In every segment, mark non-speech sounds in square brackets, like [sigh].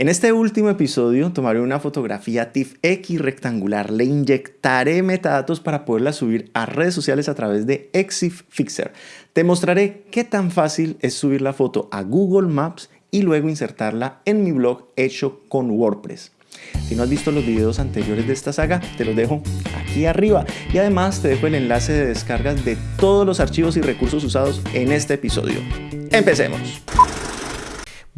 En este último episodio tomaré una fotografía TIFF X rectangular, le inyectaré metadatos para poderla subir a redes sociales a través de Exif Fixer. Te mostraré qué tan fácil es subir la foto a Google Maps y luego insertarla en mi blog hecho con WordPress. Si no has visto los videos anteriores de esta saga, te los dejo aquí arriba. Y además te dejo el enlace de descargas de todos los archivos y recursos usados en este episodio. Empecemos.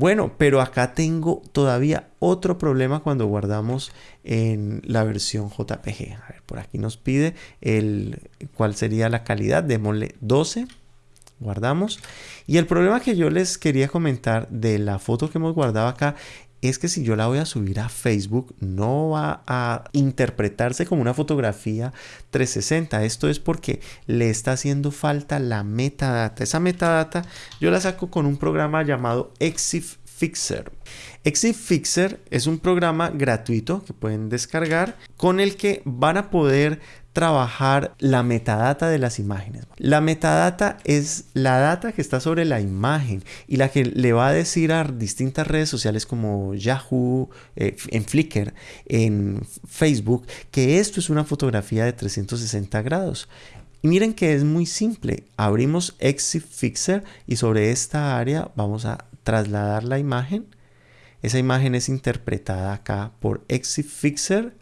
Bueno, pero acá tengo todavía otro problema cuando guardamos en la versión JPG. A ver, por aquí nos pide el, cuál sería la calidad. Démosle 12. Guardamos. Y el problema que yo les quería comentar de la foto que hemos guardado acá es que si yo la voy a subir a Facebook no va a interpretarse como una fotografía 360. Esto es porque le está haciendo falta la metadata. Esa metadata yo la saco con un programa llamado Exif Fixer. Exif Fixer es un programa gratuito que pueden descargar con el que van a poder trabajar la metadata de las imágenes. La metadata es la data que está sobre la imagen y la que le va a decir a distintas redes sociales como Yahoo, eh, en Flickr, en Facebook, que esto es una fotografía de 360 grados. Y miren que es muy simple. Abrimos Exif Fixer y sobre esta área vamos a trasladar la imagen. Esa imagen es interpretada acá por Exif Fixer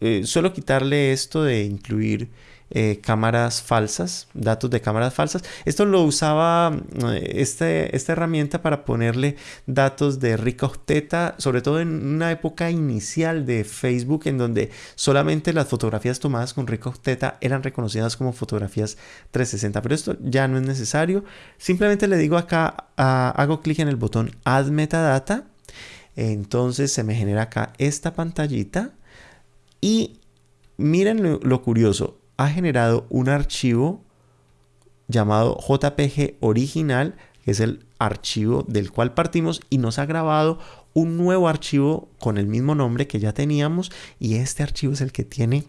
eh, solo quitarle esto de incluir eh, cámaras falsas, datos de cámaras falsas. Esto lo usaba eh, este, esta herramienta para ponerle datos de rica octeta, sobre todo en una época inicial de Facebook en donde solamente las fotografías tomadas con rica octeta eran reconocidas como fotografías 360. Pero esto ya no es necesario. Simplemente le digo acá, hago clic en el botón Add Metadata. Entonces se me genera acá esta pantallita y miren lo, curioso, ha generado un archivo llamado JPG original, que es el archivo del cual partimos y nos ha grabado un nuevo archivo con el mismo nombre que ya teníamos y este archivo es el que tiene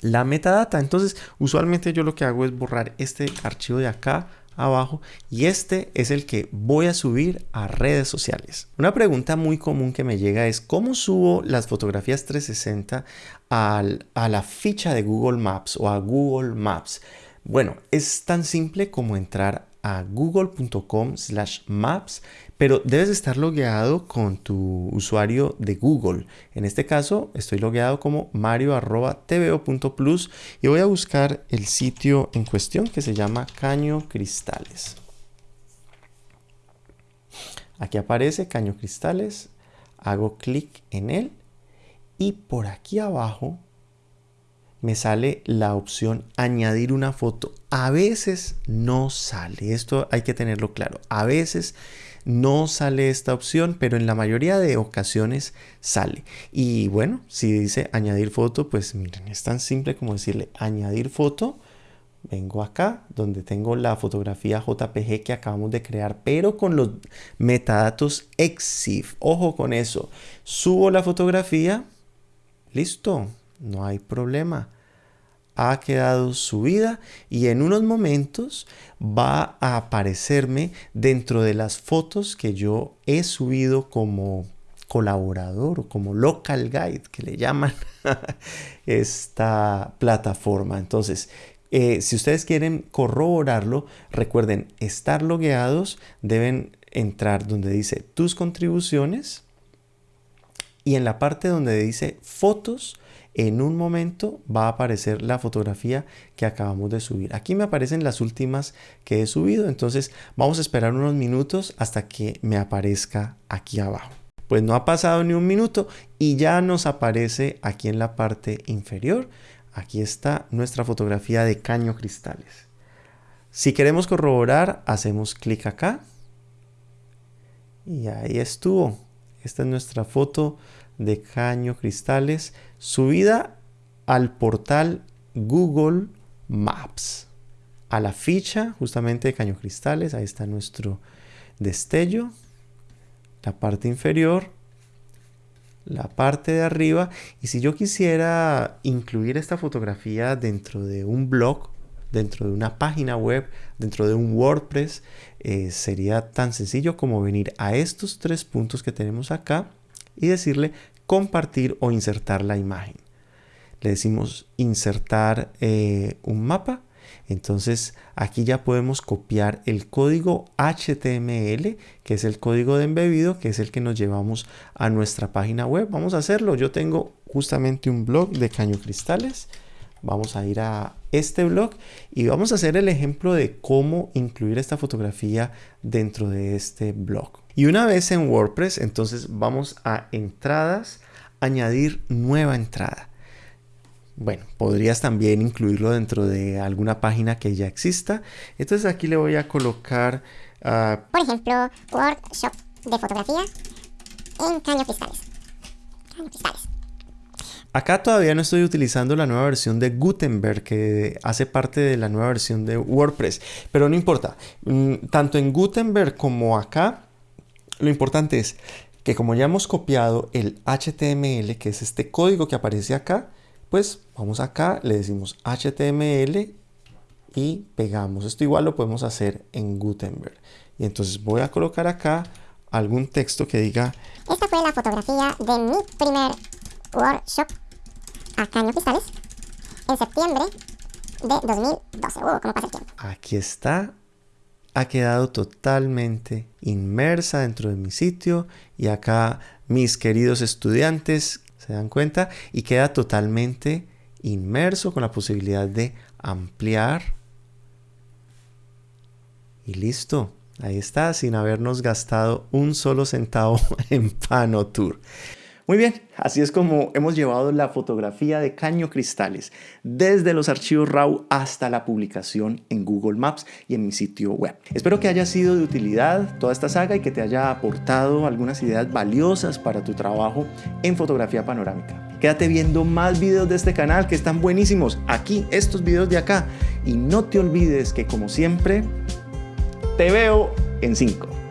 la metadata. Entonces, usualmente yo lo que hago es borrar este archivo de acá abajo y este es el que voy a subir a redes sociales. Una pregunta muy común que me llega es cómo subo las fotografías 360 a la ficha de Google Maps o a Google Maps. Bueno, es tan simple como entrar a google.com slash maps, pero debes estar logueado con tu usuario de Google. En este caso, estoy logueado como mario.tvo.plus y voy a buscar el sitio en cuestión que se llama Caño Cristales. Aquí aparece Caño Cristales, hago clic en él y por aquí abajo me sale la opción añadir una foto. A veces no sale, esto hay que tenerlo claro. A veces no sale esta opción, pero en la mayoría de ocasiones sale. Y bueno, si dice añadir foto, pues miren, es tan simple como decirle añadir foto. Vengo acá donde tengo la fotografía JPG que acabamos de crear, pero con los metadatos EXIF. Ojo con eso. Subo la fotografía. Listo, no hay problema. Ha quedado subida y en unos momentos va a aparecerme dentro de las fotos que yo he subido como colaborador o como local guide que le llaman [laughs] esta plataforma. Entonces, eh, si ustedes quieren corroborarlo, recuerden estar logueados, deben entrar donde dice tus contribuciones y en la parte donde dice fotos, en un momento va a aparecer la fotografía que acabamos de subir. Aquí me aparecen las últimas que he subido, entonces vamos a esperar unos minutos hasta que me aparezca aquí abajo. Pues no ha pasado ni un minuto y ya nos aparece aquí en la parte inferior. Aquí está nuestra fotografía de caño cristales. Si queremos corroborar, hacemos clic acá. Y ahí estuvo. Esta es nuestra foto de Caño Cristales subida al portal Google Maps. A la ficha justamente de Caño Cristales, ahí está nuestro destello. La parte inferior, la parte de arriba. Y si yo quisiera incluir esta fotografía dentro de un blog, dentro de una página web, dentro de un WordPress, eh, sería tan sencillo como venir a estos tres puntos que tenemos acá y decirle compartir o insertar la imagen. Le decimos insertar eh, un mapa. Entonces aquí ya podemos copiar el código HTML, que es el código de embebido, que es el que nos llevamos a nuestra página web. Vamos a hacerlo. Yo tengo justamente un blog de caño cristales. Vamos a ir a este blog y vamos a hacer el ejemplo de cómo incluir esta fotografía dentro de este blog. Y una vez en WordPress, entonces vamos a entradas, añadir nueva entrada. Bueno, podrías también incluirlo dentro de alguna página que ya exista. Entonces aquí le voy a colocar... Uh, Por ejemplo, workshop de fotografía en caño cristales. Caño cristales. Acá todavía no estoy utilizando la nueva versión de Gutenberg que hace parte de la nueva versión de WordPress, pero no importa. Mm, tanto en Gutenberg como acá, lo importante es que como ya hemos copiado el HTML, que es este código que aparece acá, pues vamos acá, le decimos HTML y pegamos. Esto igual lo podemos hacer en Gutenberg. Y entonces voy a colocar acá algún texto que diga... Esta fue la fotografía de mi primer workshop a Caño Cristales en septiembre de 2012. Uh, ¿Cómo pasa el tiempo? Aquí está. Ha quedado totalmente inmersa dentro de mi sitio y acá mis queridos estudiantes se dan cuenta y queda totalmente inmerso con la posibilidad de ampliar y listo. Ahí está, sin habernos gastado un solo centavo [laughs] en Panotour. Muy bien, así es como hemos llevado la fotografía de Caño Cristales desde los archivos RAW hasta la publicación en Google Maps y en mi sitio web. Espero que haya sido de utilidad toda esta saga y que te haya aportado algunas ideas valiosas para tu trabajo en fotografía panorámica. Quédate viendo más videos de este canal que están buenísimos. Aquí, estos videos de acá. Y no te olvides que como siempre, te veo en 5.